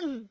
ん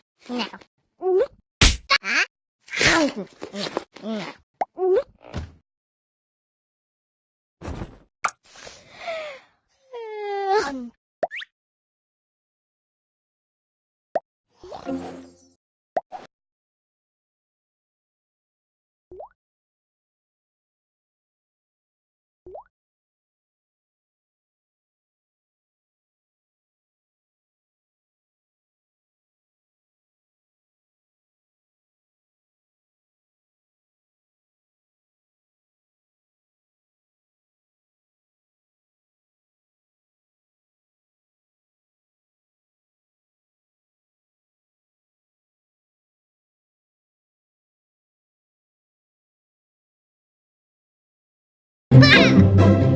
Ah!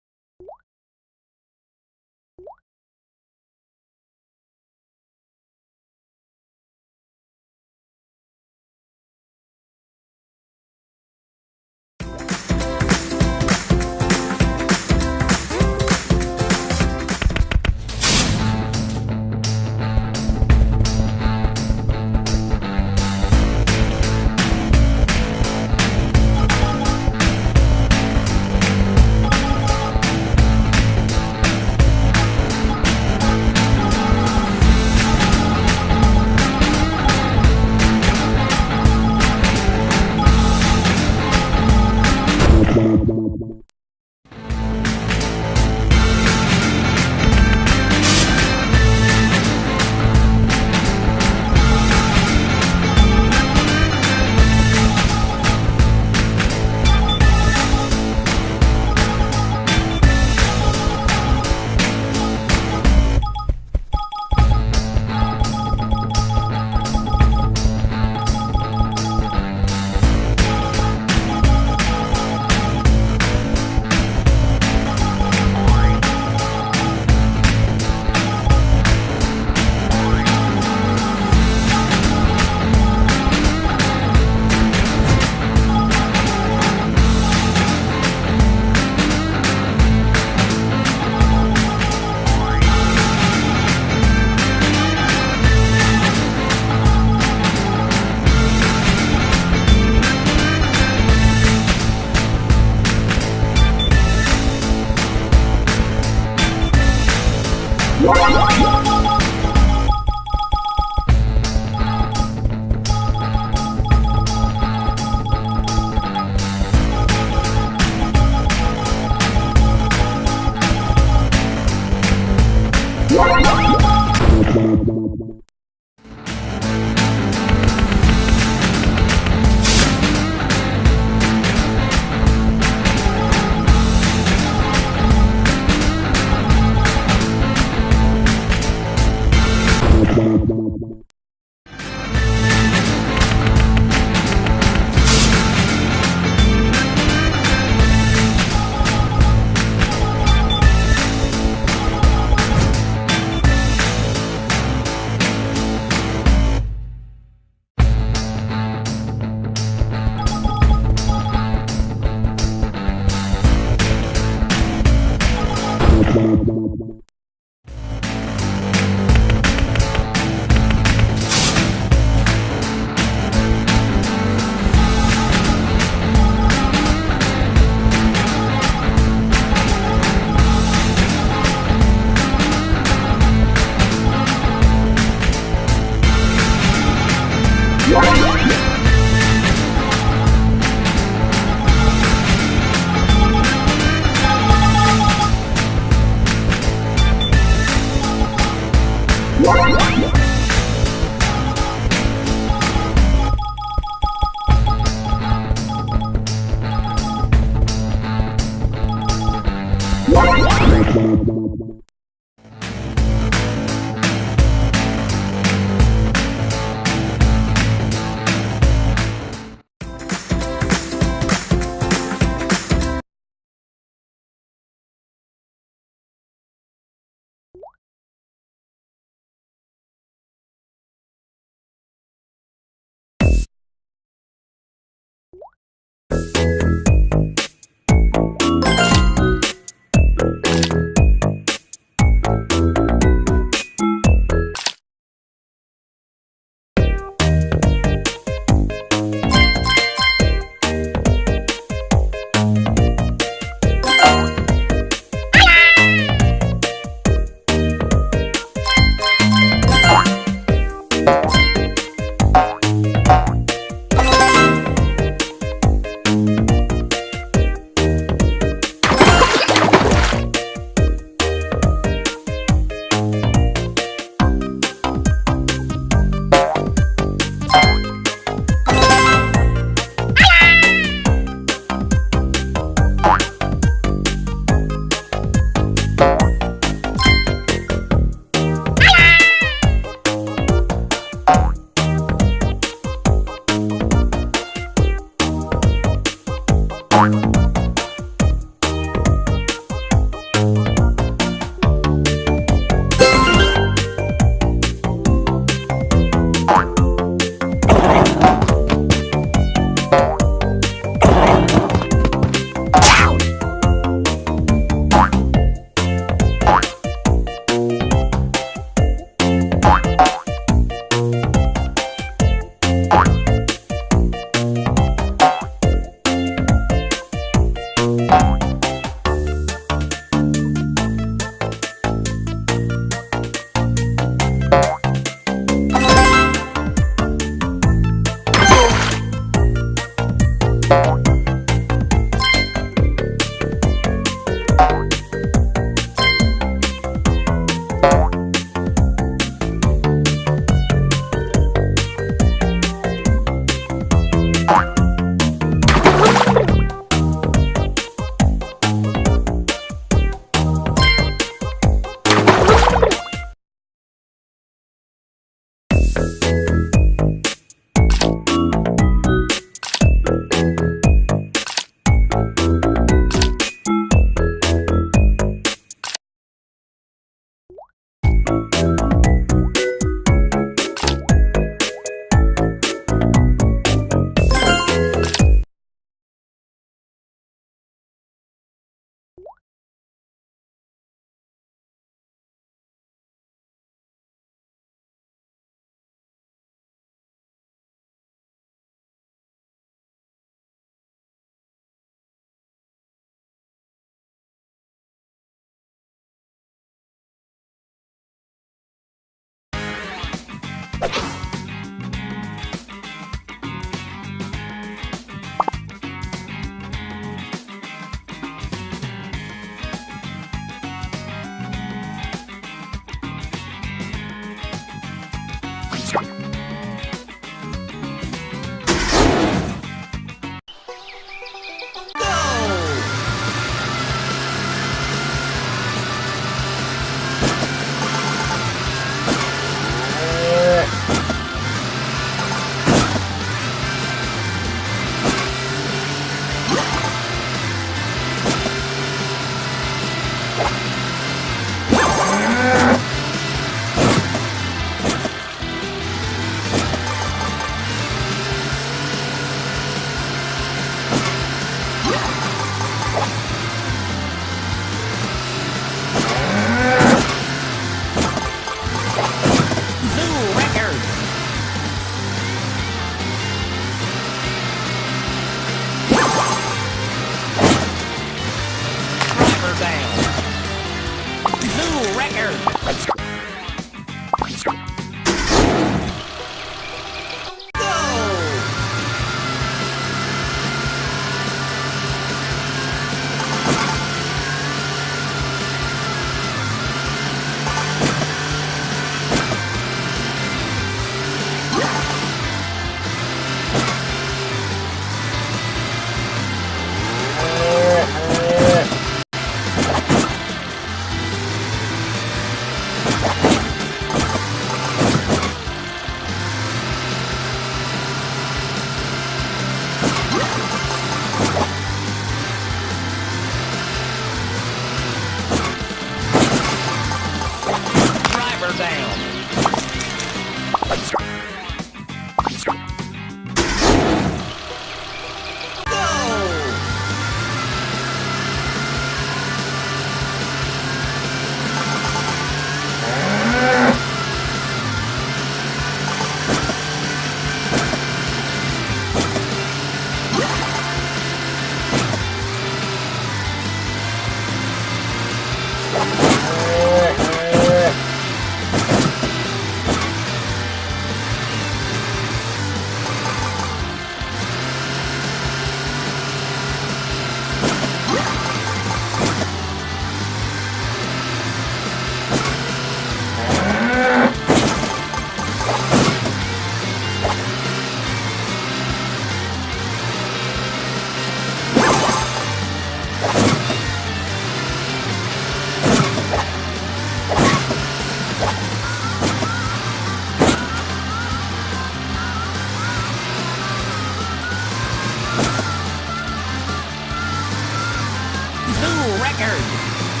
Packers.